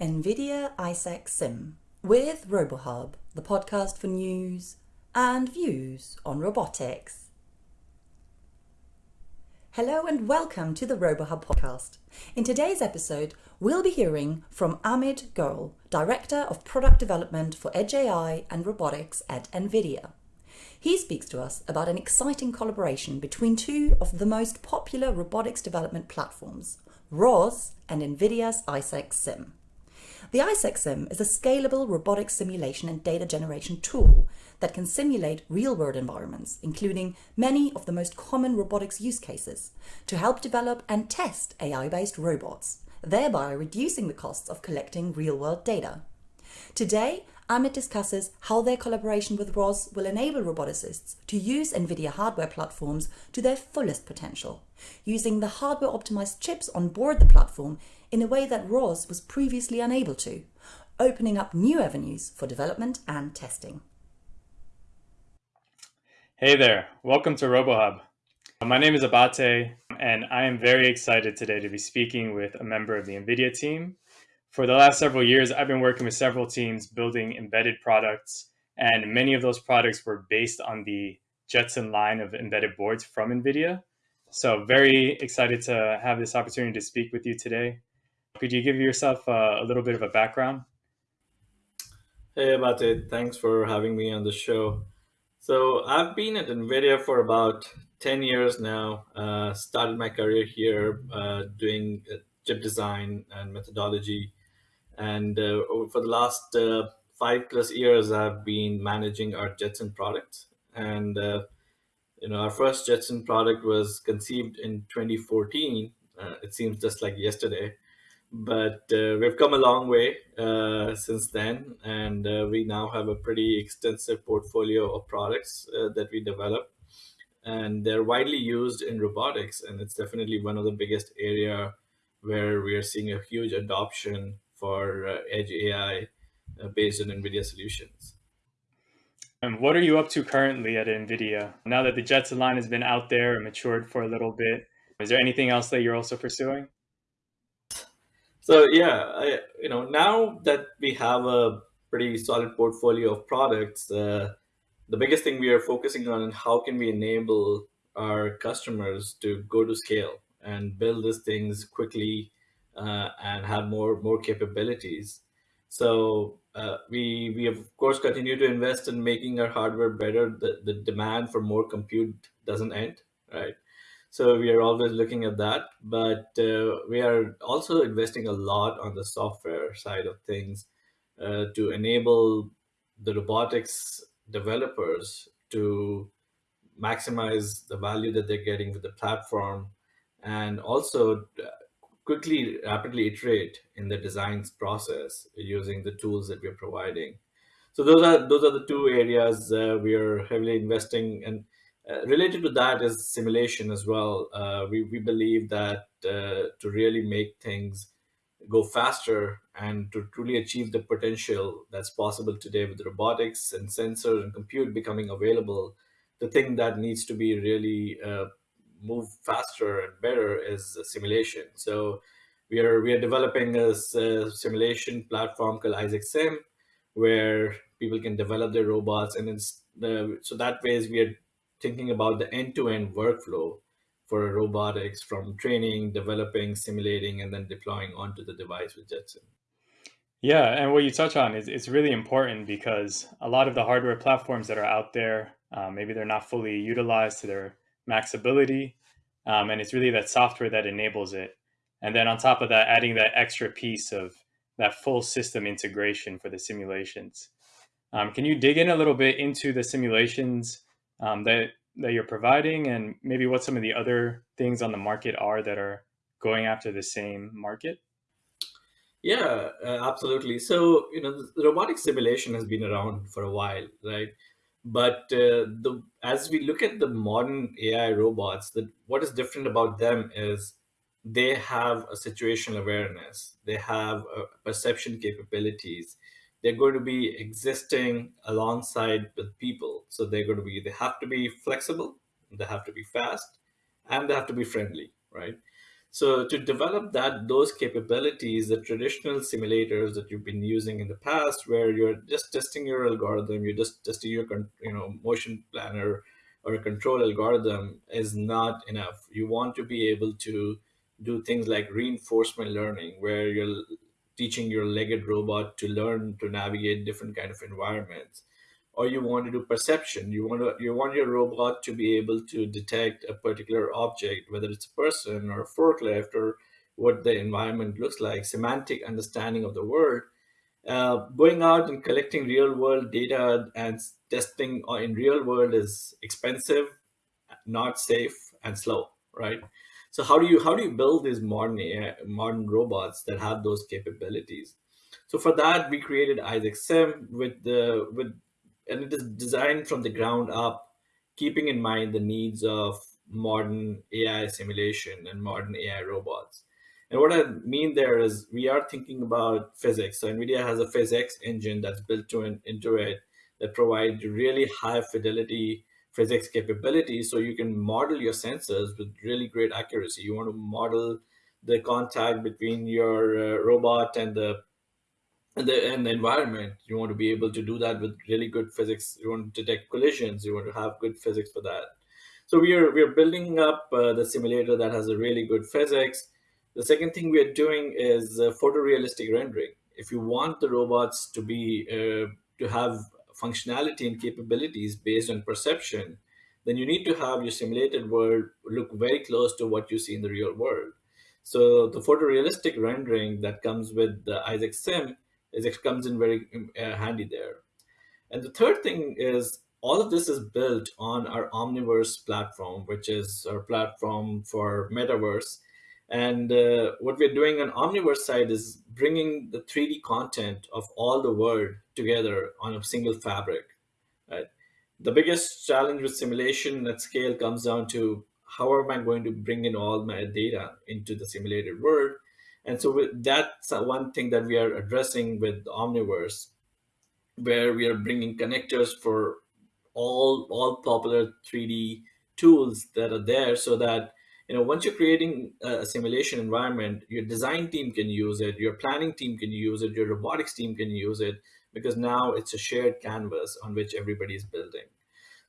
NVIDIA Isaac Sim with RoboHub, the podcast for news and views on robotics. Hello and welcome to the RoboHub podcast. In today's episode, we'll be hearing from Amit Goel, Director of Product Development for Edge AI and Robotics at NVIDIA. He speaks to us about an exciting collaboration between two of the most popular robotics development platforms, ROS and NVIDIA's Isaac Sim. The Isaac Sim is a scalable robotic simulation and data generation tool that can simulate real-world environments, including many of the most common robotics use cases, to help develop and test AI-based robots, thereby reducing the costs of collecting real-world data. Today, Amit discusses how their collaboration with ROS will enable roboticists to use NVIDIA hardware platforms to their fullest potential, using the hardware-optimized chips on board the platform in a way that ROS was previously unable to, opening up new avenues for development and testing. Hey there, welcome to RoboHub. My name is Abate, and I am very excited today to be speaking with a member of the NVIDIA team for the last several years, I've been working with several teams building embedded products, and many of those products were based on the Jetson line of embedded boards from NVIDIA. So very excited to have this opportunity to speak with you today. Could you give yourself a, a little bit of a background? Hey, Abate. Thanks for having me on the show. So I've been at NVIDIA for about 10 years now. Uh, started my career here uh, doing uh, chip design and methodology and uh, for the last uh, five plus years, I've been managing our Jetson product. And uh, you know, our first Jetson product was conceived in 2014. Uh, it seems just like yesterday, but uh, we've come a long way uh, since then, and we now have a pretty extensive portfolio of products that we develop, and they're widely used in robotics, and it's definitely one of the biggest area where we are seeing a huge adoption for uh, edge AI uh, based on NVIDIA solutions. And what are you up to currently at NVIDIA? Now that the Jetson line has been out there and matured for a little bit, is there anything else that you're also pursuing? So yeah, I, you know, now that we have a pretty solid portfolio of products, uh, the biggest thing we are focusing on is how can we enable our customers to go to scale and build these things quickly uh, and have more more capabilities. So uh, we we of course continue to invest in making our hardware better. The the demand for more compute doesn't end, right? So we are always looking at that, but uh, we are also investing a lot on the software side of things uh, to enable the robotics developers to maximize the value that they're getting with the platform and also quickly, rapidly iterate in the designs process using the tools that we're providing. So those are those are the two areas uh, we are heavily investing and uh, related to that is simulation as well. Uh, we, we believe that uh, to really make things go faster and to truly achieve the potential that's possible today with robotics and sensors and compute becoming available, the thing that needs to be really uh, move faster and better is simulation. So we are we are developing a, simulation platform called Isaac Sim, where people can develop their robots, and it's the so that ways we are thinking about the end-to-end workflow for robotics from training, developing, simulating, and then deploying onto the device with Jetson. Yeah, and what you touch on is it's really important because a lot of the hardware platforms that are out there, uh, maybe they're not fully utilized to their max ability. Um, and it's really that software that enables it. And then on top of that, adding that extra piece of that full system integration for the simulations. Um, can you dig in a little bit into the simulations um, that that you're providing, and maybe what some of the other things on the market are that are going after the same market? Yeah, uh, absolutely. So you know, robotic simulation has been around for a while, right? But uh, the as we look at the modern AI robots, that what is different about them is they have a situational awareness, they have perception capabilities. They're going to be existing alongside with people. So they're going to be they have to be flexible, they have to be fast, and they have to be friendly, right? So to develop that those capabilities, the traditional simulators that you've been using in the past, where you're just testing your algorithm, you're just testing your you know motion planner or a control algorithm, is not enough. You want to be able to do things like reinforcement learning, where you're teaching your legged robot to learn to navigate different kind of environments. Or you want to do perception. You want to you want your robot to be able to detect a particular object whether it's a person or a forklift or what the environment looks like semantic understanding of the world uh, going out and collecting real world data and testing in real world is expensive not safe and slow right so how do you how do you build these modern AI, modern robots that have those capabilities so for that we created isaac sim with the with and it is designed from the ground up, keeping in mind the needs of modern AI simulation and modern AI robots. And what I mean there is we are thinking about physics. So NVIDIA has a physics engine that's built to an, into it that provides really high fidelity physics capabilities so you can model your sensors with really great accuracy. You want to model the contact between your uh, robot and the and the, and the environment. You want to be able to do that with really good physics. You want to detect collisions. You want to have good physics for that. So we are we are building up uh, the simulator that has a really good physics. The second thing we are doing is uh, photorealistic rendering. If you want the robots to be uh, to have functionality and capabilities based on perception, then you need to have your simulated world look very close to what you see in the real world. So the photorealistic rendering that comes with the Isaac Sim it comes in very uh, handy there. And the third thing is all of this is built on our Omniverse platform, which is our platform for metaverse. And uh, what we're doing on Omniverse side is bringing the 3D content of all the world together on a single fabric. Right? The biggest challenge with simulation at scale comes down to how am I going to bring in all my data into the simulated world? And so that's one thing that we are addressing with Omniverse, where we are bringing connectors for all all popular 3D tools that are there, so that you know once you're creating a simulation environment, your design team can use it, your planning team can use it, your robotics team can use it, because now it's a shared canvas on which everybody is building.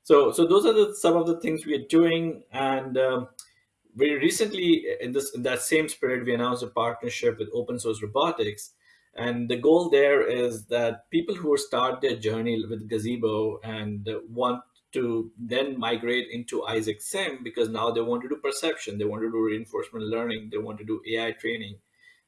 So so those are the, some of the things we are doing, and um, very recently in this in that same spirit we announced a partnership with open source robotics and the goal there is that people who start their journey with gazebo and want to then migrate into isaac sim because now they want to do perception they want to do reinforcement learning they want to do ai training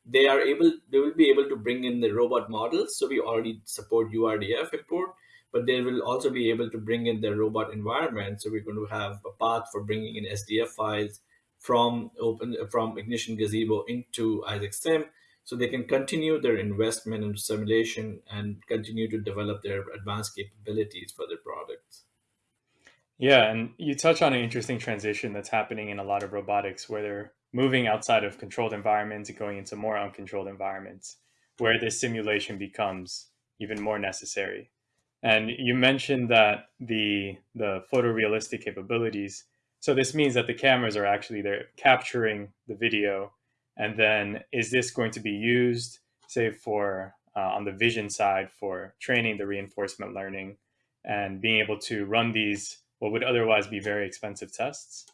they are able they will be able to bring in the robot models so we already support urdf import but they will also be able to bring in the robot environment so we're going to have a path for bringing in sdf files from open from Ignition Gazebo into Isaac Sim, so they can continue their investment in simulation and continue to develop their advanced capabilities for their products. Yeah, and you touch on an interesting transition that's happening in a lot of robotics where they're moving outside of controlled environments and going into more uncontrolled environments where this simulation becomes even more necessary. And you mentioned that the the photorealistic capabilities so this means that the cameras are actually there capturing the video. And then is this going to be used, say, for uh, on the vision side for training the reinforcement learning and being able to run these what would otherwise be very expensive tests?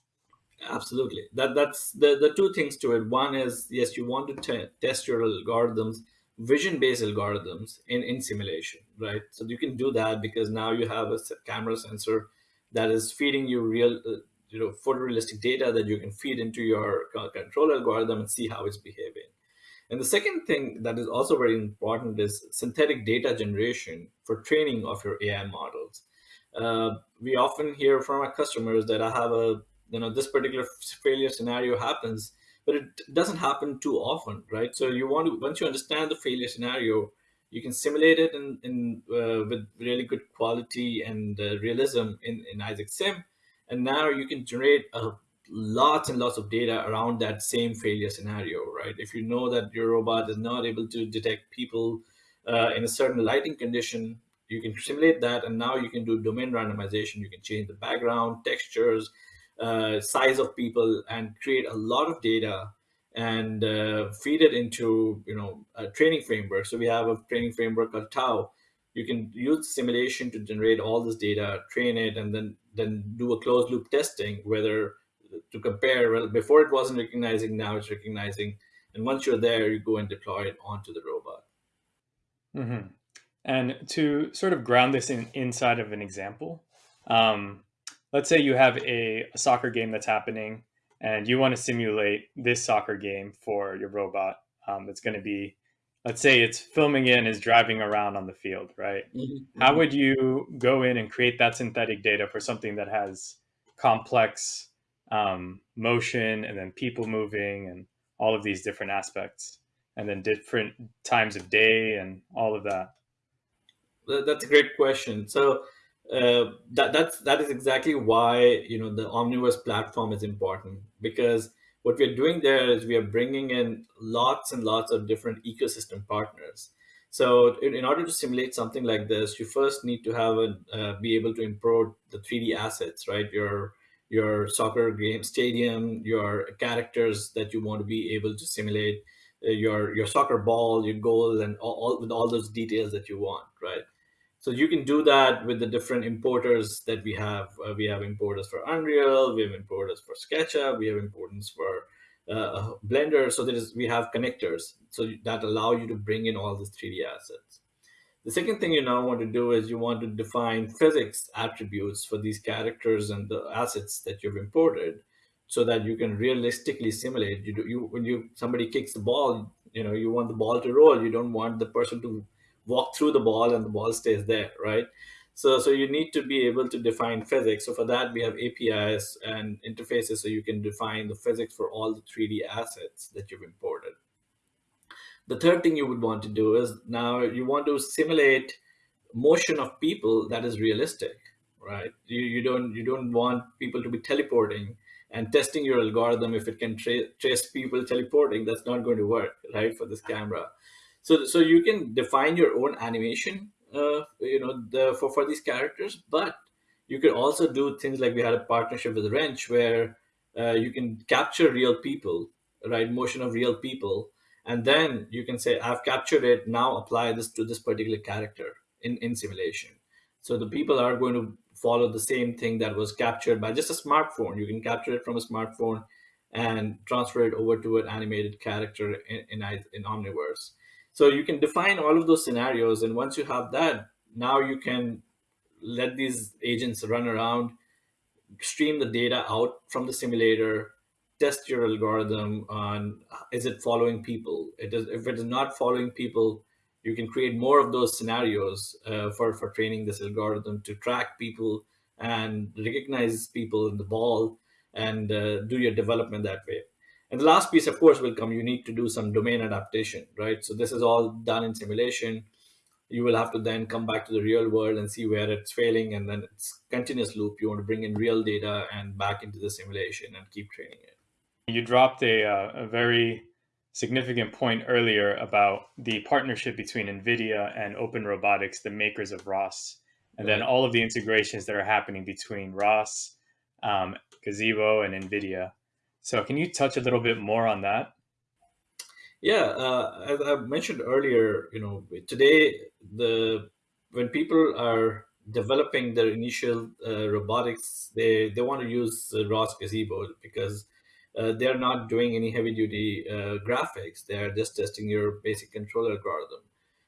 Absolutely. That that's the, the two things to it. One is yes, you want to test your algorithms, vision-based algorithms in, in simulation, right? So you can do that because now you have a camera sensor that is feeding you real uh, you know photorealistic data that you can feed into your control algorithm and see how it's behaving. And the second thing that is also very important is synthetic data generation for training of your AI models. Uh, we often hear from our customers that I have a, you know, this particular failure scenario happens, but it doesn't happen too often, right? So you want to, once you understand the failure scenario, you can simulate it in, in uh, with really good quality and uh, realism in, in Isaac Sim, and now you can generate a lots and lots of data around that same failure scenario, right? If you know that your robot is not able to detect people uh, in a certain lighting condition, you can simulate that, and now you can do domain randomization. You can change the background, textures, uh, size of people, and create a lot of data and uh, feed it into you know a training framework. So we have a training framework called TAO. You can use simulation to generate all this data, train it, and then then do a closed loop testing whether to compare. Well, before it wasn't recognizing, now it's recognizing. And once you're there, you go and deploy it onto the robot. Mm-hmm. And to sort of ground this in inside of an example, um, let's say you have a, a, soccer game that's happening and you want to simulate this soccer game for your robot um, that's going to be let's say it's filming in is driving around on the field right? Mm-hmm. how would you go in and create that synthetic data for something that has complex um, motion and then people moving and all of these different aspects and then different times of day and all of that that's a great question so uh, that that's that is exactly why you know the Omniverse platform is important because what we're doing there is we are bringing in lots and lots of different ecosystem partners. So in, in order to simulate something like this, you first need to have a uh, be able to import the 3D assets, right? Your your soccer game stadium, your characters that you want to be able to simulate, uh, your your soccer ball, your goal, and all, all with all those details that you want, right? So you can do that with the different importers that we have. Uh, we have importers for Unreal, we have importers for SketchUp, we have importers for uh, Blender. So there is we have connectors so that allow you to bring in all these 3D assets. The second thing you now want to do is you want to define physics attributes for these characters and the assets that you've imported so that you can realistically simulate. You do, you when you somebody kicks the ball, you know you want the ball to roll. You don't want the person to walk through the ball and the ball stays there, right? So, so you need to be able to define physics. So for that, we have APIs and interfaces so you can define the physics for all the 3D assets that you've imported. The third thing you would want to do is now you want to simulate motion of people that is realistic, right? You, you don't you don't want people to be teleporting and testing your algorithm if it can tra trace people teleporting. That's not going to work, right, for this camera. So, so you can define your own animation, uh, you know, the, for, for these characters, but you could also do things like we had a partnership with wrnch where uh, you can capture real people, right? Motion of real people. And then you can say, I've captured it, now apply this to this particular character in, in simulation. So the people are going to follow the same thing that was captured by just a smartphone. You can capture it from a smartphone and transfer it over to an animated character in, in, in Omniverse. So you can define all of those scenarios. And once you have that, now you can let these agents run around, stream the data out from the simulator, test your algorithm on is it following people? It is, if it is not following people, you can create more of those scenarios uh, for, for training this algorithm to track people and recognize people in the ball and uh, do your development that way. And the last piece, of course, will come. You need to do some domain adaptation, right? So this is all done in simulation. You will have to then come back to the real world and see where it's failing. And then it's continuous loop. You want to bring in real data and back into the simulation and keep training it. You dropped a, uh, a very significant point earlier about the partnership between NVIDIA and Open Robotics, the makers of ROS, and right. then all of the integrations that are happening between ROS, um, Gazebo, and NVIDIA. So can you touch a little bit more on that? Yeah, uh, as I mentioned earlier, you know, today the when people are developing their initial uh, robotics, they they want to use uh, ROS Gazebo because uh, they're not doing any heavy duty uh, graphics. They're just testing your basic control algorithm.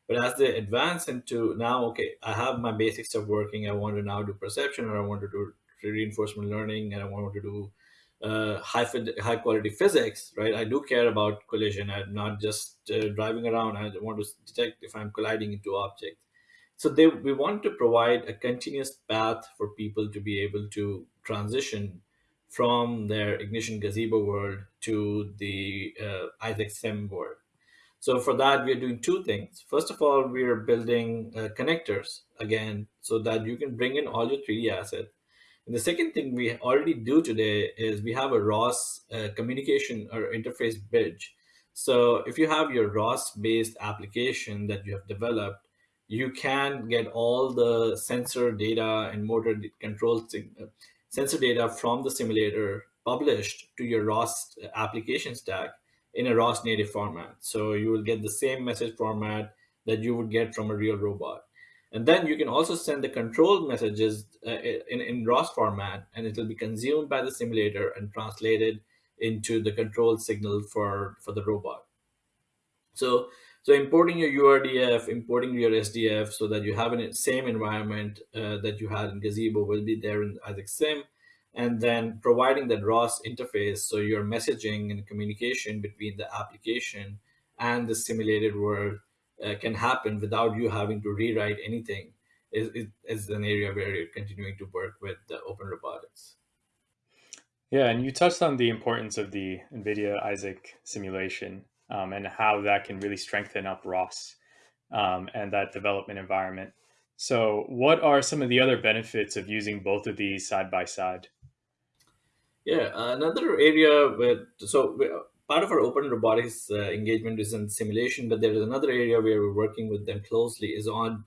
But as they advance into now, okay, I have my basic stuff working. I want to now do perception, or I want to do reinforcement learning, and I want to do uh, high high quality physics, right? I do care about collision. I'm not just uh, driving around. I want to detect if I'm colliding into objects. So they, we want to provide a continuous path for people to be able to transition from their ignition gazebo world to the uh, Isaac Sim world. So for that, we are doing two things. First of all, we are building uh, connectors again, so that you can bring in all your 3D assets and the second thing we already do today is we have a ROS uh, communication or interface bridge. So if you have your ROS based application that you have developed, you can get all the sensor data and motor control uh, sensor data from the simulator published to your ROS application stack. in a ROS native format. So you will get the same message format that you would get from a real robot. And then you can also send the control messages uh, in, in ROS format, and it will be consumed by the simulator and translated into the control signal for, for the robot. So, so importing your URDF, importing your SDF so that you have the same environment uh, that you had in Gazebo will be there in Isaac Sim. And then providing that ROS interface so your messaging and communication between the application and the simulated world uh, can happen without you having to rewrite anything is, is, is an area where you're continuing to work with the open robotics. Yeah, and you touched on the importance of the NVIDIA Isaac simulation um, and how that can really strengthen up ROS um, and that development environment. So, what are some of the other benefits of using both of these side by side? Yeah, another area where so part of our open robotics uh, engagement is in simulation, but there is another area where we're working with them closely is on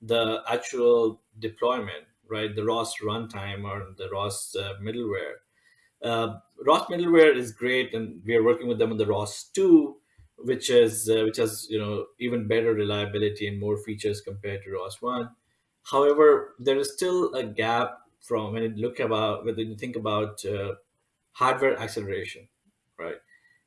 the actual deployment, right? The ROS runtime or the ROS uh, middleware. Uh, ROS middleware is great, and we are working with them on the ROS two, which is uh, which has you know even better reliability and more features compared to ROS one. However, there is still a gap from when you look about when you think about uh, hardware acceleration, right?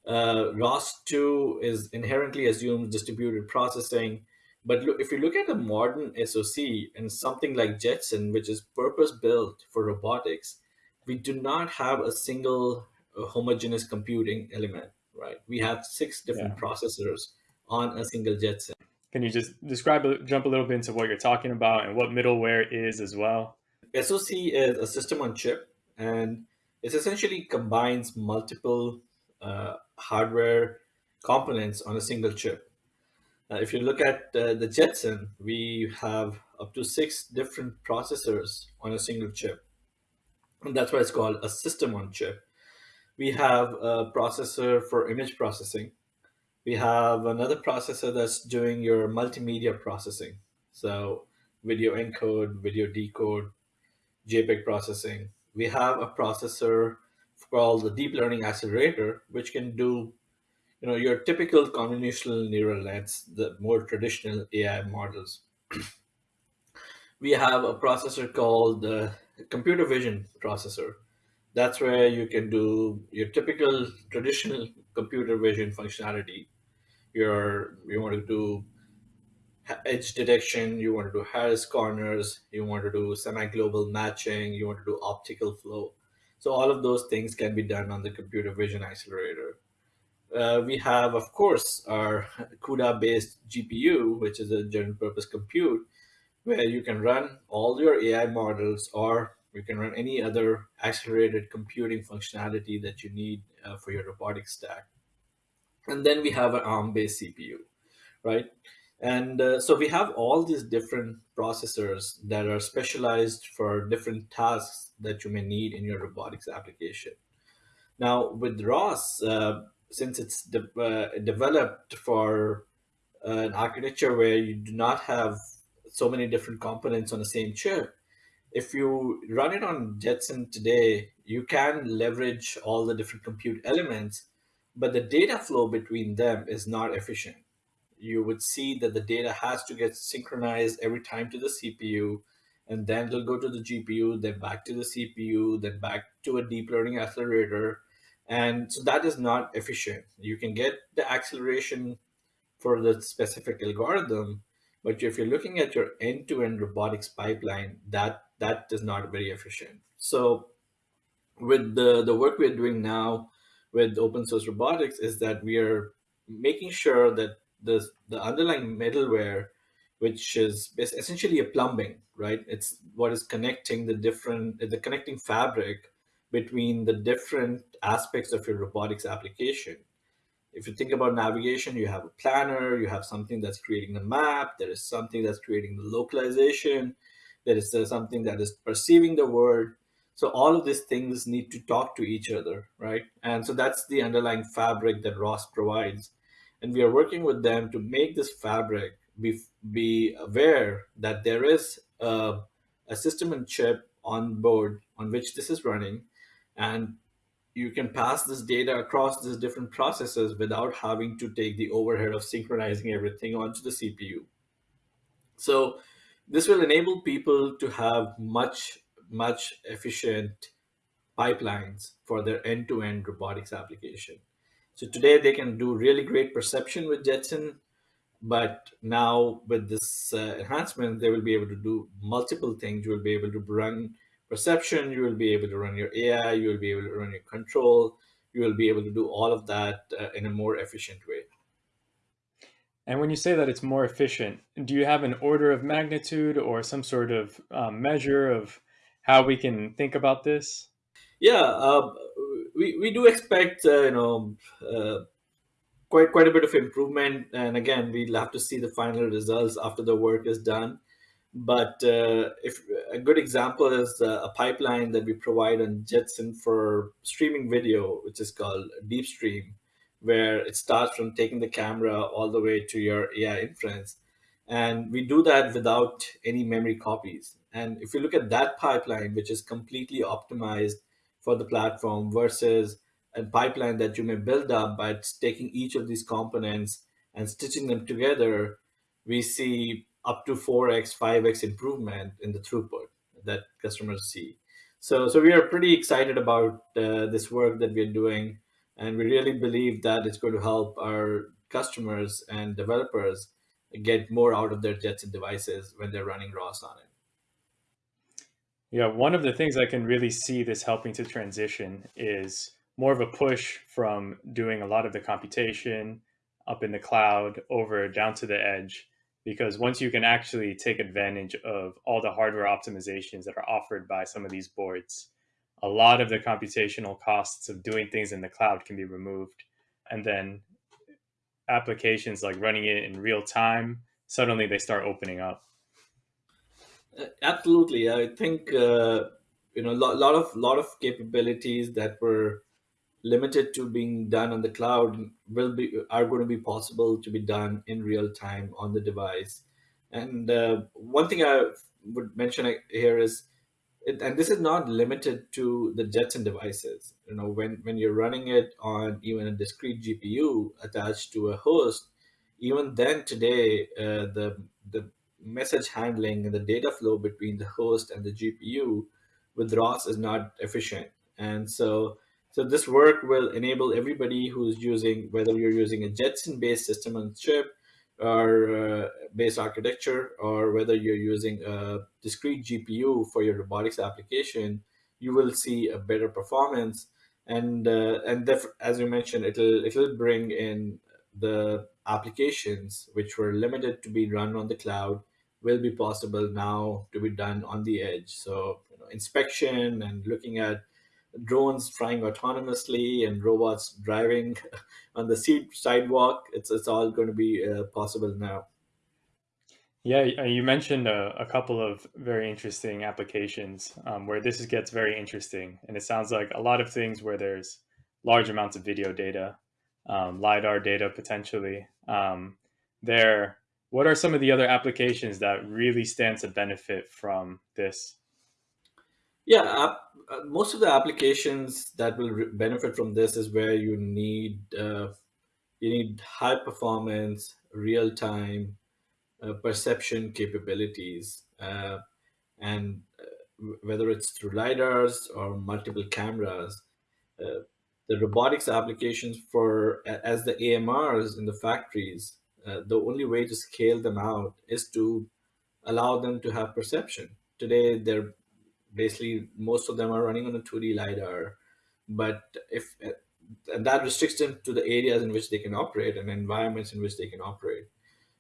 Uh, ROS2 is inherently assumes distributed processing. But look, if you look at a modern SoC and something like Jetson, which is purpose built for robotics, we do not have a single uh, homogeneous computing element, right? We have six different yeah. processors on a single Jetson. Can you just describe, jump a little bit into what you're talking about and what middleware is as well? SoC is a system on chip, and it essentially combines multiple uh, hardware components on a single chip. Uh, if you look at uh, the Jetson, we have up to six different processors on a single chip. And that's why it's called a system on chip. We have a processor for image processing. We have another processor that's doing your multimedia processing. So video encode, video decode, JPEG processing. We have a processor called the deep learning accelerator, which can do, you know, your typical convolutional neural nets, the more traditional AI models. we have a processor called the computer vision processor. That's where you can do your typical traditional computer vision functionality. Your you want to do edge detection, you want to do Harris corners, you want to do semi-global matching, you want to do optical flow. So all of those things can be done on the computer vision accelerator. Uh, we have, of course, our CUDA-based GPU, which is a general purpose compute, where you can run all your AI models or you can run any other accelerated computing functionality that you need uh, for your robotic stack. And then we have an ARM-based CPU, right? And uh, so we have all these different processors that are specialized for different tasks that you may need in your robotics application. Now with ROS, uh, since it's de uh, developed for uh, an architecture where you do not have so many different components on the same chip, if you run it on Jetson today, you can leverage all the different compute elements, but the data flow between them is not efficient you would see that the data has to get synchronized every time to the CPU, and then it'll go to the GPU, then back to the CPU, then back to a deep learning accelerator. And so that is not efficient. You can get the acceleration for the specific algorithm, but if you're looking at your end-to-end robotics pipeline, that that is not very efficient. So with the, the work we're doing now with open source robotics is that we are making sure that the the underlying middleware, which is essentially a plumbing, right? It's what is connecting the different the connecting fabric between the different aspects of your robotics application. If you think about navigation, you have a planner, you have something that's creating the map, there is something that's creating the localization, there is something that is perceiving the world. So all of these things need to talk to each other, right? And so that's the underlying fabric that ROS provides and we are working with them to make this fabric be, be aware that there is a, a system and chip on board on which this is running and you can pass this data across these different processes without having to take the overhead of synchronizing everything onto the CPU. So this will enable people to have much, much efficient pipelines for their end-to-end robotics application. So today they can do really great perception with Jetson, but now with this uh, enhancement, they will be able to do multiple things. You will be able to run perception, you will be able to run your AI, you will be able to run your control, you will be able to do all of that uh, in a more efficient way. And when you say that it's more efficient, do you have an order of magnitude or some sort of um, measure of how we can think about this? Yeah, uh, we, we do expect uh, you know uh, quite quite a bit of improvement, and again, we'll have to see the final results after the work is done. But uh, if a good example is uh, a pipeline that we provide on Jetson for streaming video, which is called DeepStream, where it starts from taking the camera all the way to your AI inference. And we do that without any memory copies. And if you look at that pipeline, which is completely optimized for the platform versus a pipeline that you may build up by taking each of these components and stitching them together, we see up to 4x, 5x improvement in the throughput that customers see. So, so we are pretty excited about uh, this work that we're doing, and we really believe that it's going to help our customers and developers get more out of their Jetson devices when they're running ROS on it. Yeah, one of the things I can really see this helping to transition is more of a push from doing a lot of the computation up in the cloud over down to the edge because once you can actually take advantage of all the hardware optimizations that are offered by some of these boards, a lot of the computational costs of doing things in the cloud can be removed. And then applications like running it in real time, suddenly they start opening up. Uh, absolutely. I think, uh, you know, a lot, lot of lot of capabilities that were limited to being done on the cloud will be are going to be possible to be done in real time on the device. And uh, one thing I would mention here is, it, and this is not limited to the Jetson devices. You know, when when you're running it on even a discrete GPU attached to a host, even then today uh, the the message handling and the data flow between the host and the GPU with ROS is not efficient. And so so this work will enable everybody who's using, whether you're using a Jetson-based system on chip or uh, base architecture, or whether you're using a discrete GPU for your robotics application, you will see a better performance. And uh, and as you mentioned, it'll it'll bring in the applications which were limited to be run on the cloud will be possible now to be done on the edge. So you know, inspection and looking at drones flying autonomously and robots driving on the sidewalk. It's it's all going to be uh, possible now. Yeah, you mentioned a, a, couple of very interesting applications um, where this gets very interesting, and it sounds like a lot of things where there's large amounts of video data, um, lidar data potentially. Um, there, what are some of the other applications that really stand to benefit from this? Yeah, uh, most of the applications that will benefit from this is where you need uh, you need high performance, real time uh, perception capabilities, uh, and uh, whether it's through lidars or multiple cameras. Uh, the robotics applications for as the AMRs in the factories, the only way to scale them out is to allow them to have perception. Today, they're basically most of them are running on a 2D LiDAR. But if and that restricts them to the areas in which they can operate and environments in which they can operate.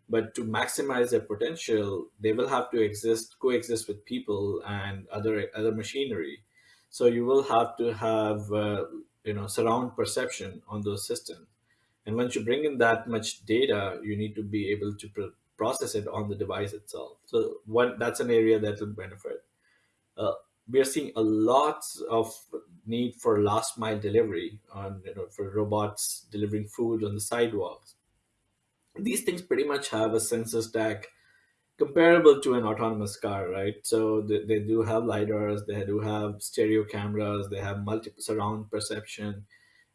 But to maximize their potential, they will have to exist, coexist with people and other other machinery. So you will have to have uh, you know surround perception on those systems. And once you bring in that much data, you need to be able to pr process it on the device itself. So one that's an area that will benefit. Uh, we are seeing a lot of need for last mile delivery on you know for robots delivering food on the sidewalks these things pretty much have a sensor stack comparable to an autonomous car, right? So they, they do have lidars, they do have stereo cameras, they have multiple surround perception,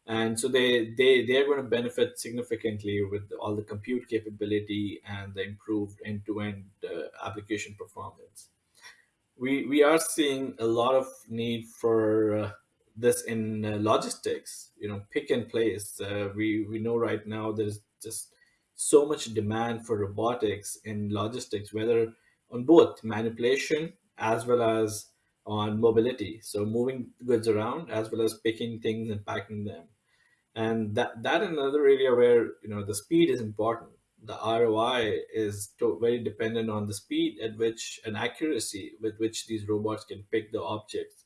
and so they they they are going to benefit significantly with all the compute capability and the improved end-to-end uh, application performance. We we are seeing a lot of need for uh, this in uh, logistics. You know, pick and place. Uh, we we know right now there's just so much demand for robotics in logistics, whether on both manipulation as well as on mobility. So moving goods around as well as picking things and packing them. And that that another area where you know the speed is important. The ROI is to, very dependent on the speed at which and accuracy with which these robots can pick the objects.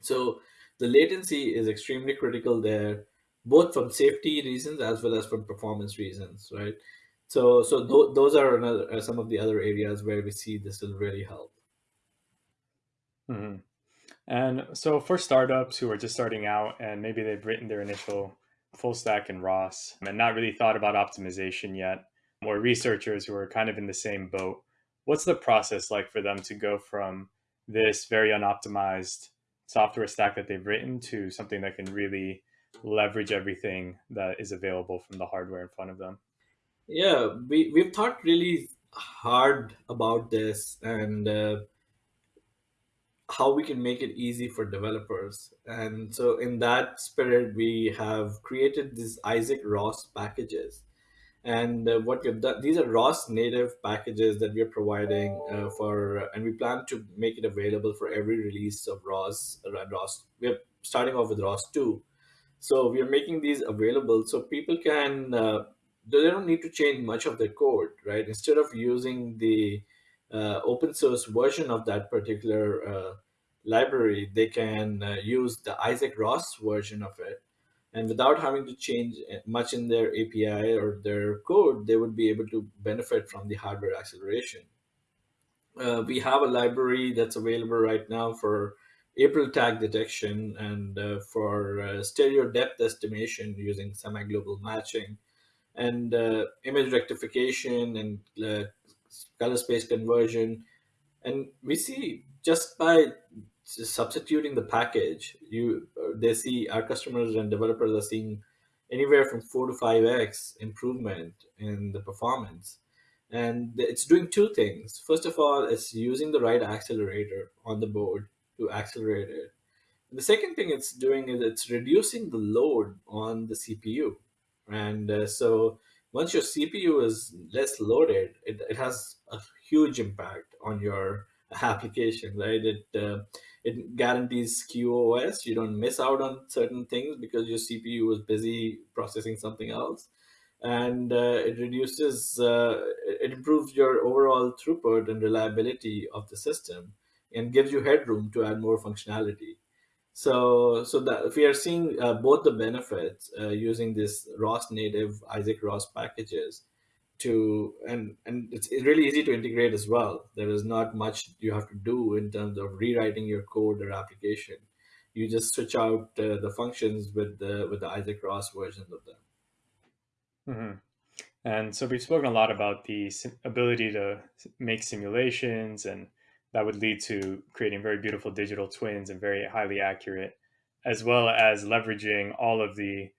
So the latency is extremely critical there both from safety reasons as well as from performance reasons, right? So, so th- those are another, uh, some of the other areas where we see this will really help. hmm And so for startups who are just starting out and maybe they've written their initial full stack in ROS and not really thought about optimization yet, or researchers who are kind of in the same boat, what's the process like for them to go from this very unoptimized software stack that they've written to something that can really leverage everything that is available from the hardware in front of them. Yeah, we, we've thought really hard about this and uh, how we can make it easy for developers. And so, in that spirit, we have created these Isaac ROS packages. And uh, what we've done, these are ROS native packages that we're providing uh, for, and we plan to make it available for every release of ROS. Uh, ROS. We're starting off with ROS 2 so we are making these available so people can, uh, they don't need to change much of their code, right? Instead of using the uh, open source version of that particular uh, library, they can uh, use the Isaac ROS version of it. And without having to change much in their API or their code, they would be able to benefit from the hardware acceleration. Uh, we have a library that's available right now for April tag detection and uh, for uh, stereo depth estimation using semi-global matching and uh, image rectification and uh, color space conversion. And we see just by substituting the package, you uh, they see our customers and developers are seeing anywhere from four to five x improvement in the performance. And it's doing two things. First of all, it's using the right accelerator on the board to accelerate it. The second thing it's doing is it's reducing the load on the CPU. And uh, so once your CPU is less loaded, it, it has a huge impact on your application, right? It uh, it guarantees QoS. You don't miss out on certain things because your CPU was busy processing something else, and uh, it reduces, uh, it improves your overall throughput and reliability of the system and gives you headroom to add more functionality. So, so that we are seeing uh, both the benefits uh, using this ROS native Isaac ROS packages to, and, and it's really easy to integrate as well. There is not much you have to do in terms of rewriting your code or application. You just switch out uh, the functions with the, with the Isaac ROS versions of them. Mm-hmm. And so we've spoken a lot about the ability to make simulations and that would lead to creating very beautiful digital twins and very highly accurate, as well as leveraging all of the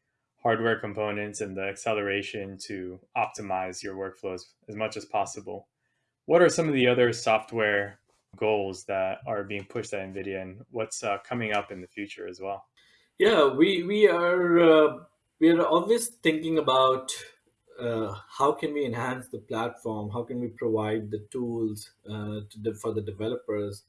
hardware components and the acceleration to optimize your workflows as much as possible. What are some of the other software goals that are being pushed at NVIDIA and what's uh, coming up in the future as well? Yeah, we, we are uh, we are always thinking about uh, how can we enhance the platform? How can we provide the tools uh, to for the developers?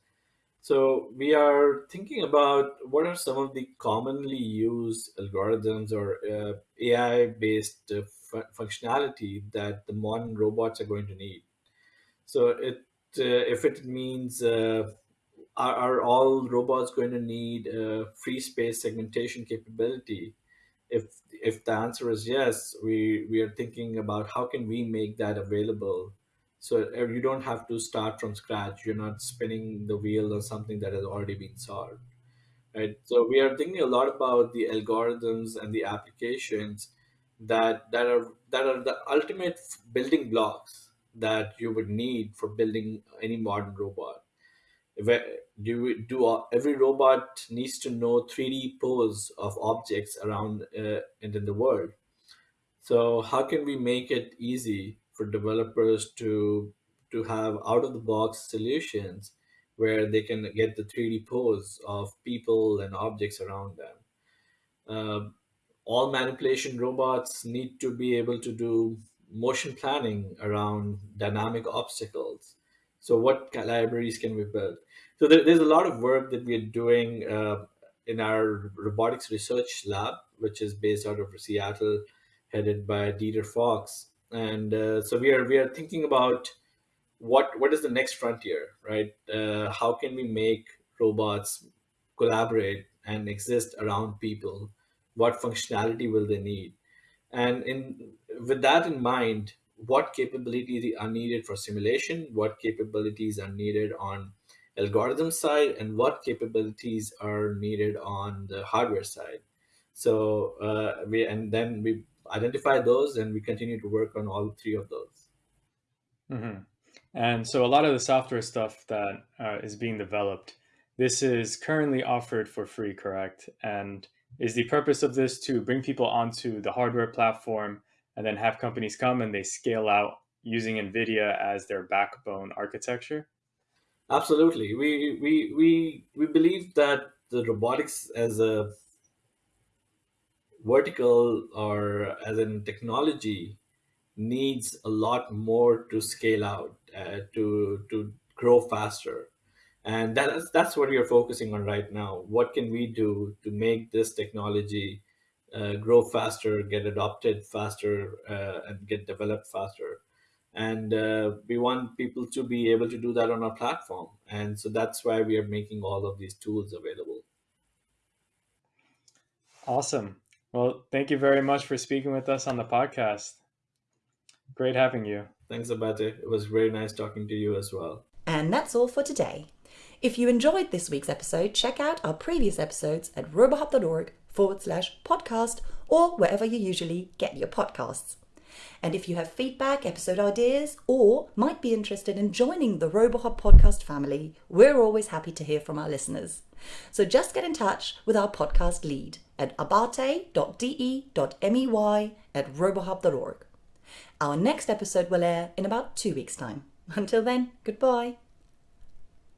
So we are thinking about what are some of the commonly used algorithms or uh, AI-based uh, functionality that the modern robots are going to need. So it uh, if it means uh, are, are all robots going to need free space segmentation capability? if if the answer is yes, we we are thinking about how can we make that available, so uh, you don't have to start from scratch. You're not spinning the wheel on something that has already been solved, right? So we are thinking a lot about the algorithms and the applications that that are that are the ultimate building blocks that you would need for building any modern robot. Do do every robot needs to know 3D pose of objects around uh, and in the world. So how can we make it easy for developers to to have out of the box solutions where they can get the 3D pose of people and objects around them? Um, all manipulation robots need to be able to do motion planning around dynamic obstacles. So, what libraries can we build? So, there, there's a lot of work that we are doing uh, in our robotics research lab, which is based out of Seattle, headed by Dieter Fox. And uh, so, we are we are thinking about what what is the next frontier, right? Uh, how can we make robots collaborate and exist around people? What functionality will they need? And in with that in mind, what capabilities are needed for simulation? What capabilities are needed on algorithm side, and what capabilities are needed on the hardware side? So uh, we and then we identify those, and we continue to work on all three of those. hmm And so a lot of the software stuff that uh, is being developed, this is currently offered for free, correct? And is the purpose of this to bring people onto the hardware platform and then have companies come and they scale out using NVIDIA as their backbone architecture? Absolutely, we we we we believe that the robotics as a vertical or as in technology needs a lot more to scale out uh, to to grow faster. And that's that's what we are focusing on right now. What can we do to make this technology uh, grow faster get adopted faster uh, and get developed faster and uh, we want people to be able to do that on our platform and so that's why we are making all of these tools available Awesome. Well, thank you very much for speaking with us on the podcast. Great having you. thanks abate it was very nice talking to you as well And that's all for today. If you enjoyed this week's episode, check out our previous episodes at robohub.org forward slash podcast or wherever you usually get your podcasts. And if you have feedback, episode ideas, or might be interested in joining the RoboHub podcast family, we're always happy to hear from our listeners. So just get in touch with our podcast lead at abate.de.mey at robohub.org. Our next episode will air in about two weeks' time. Until then, goodbye.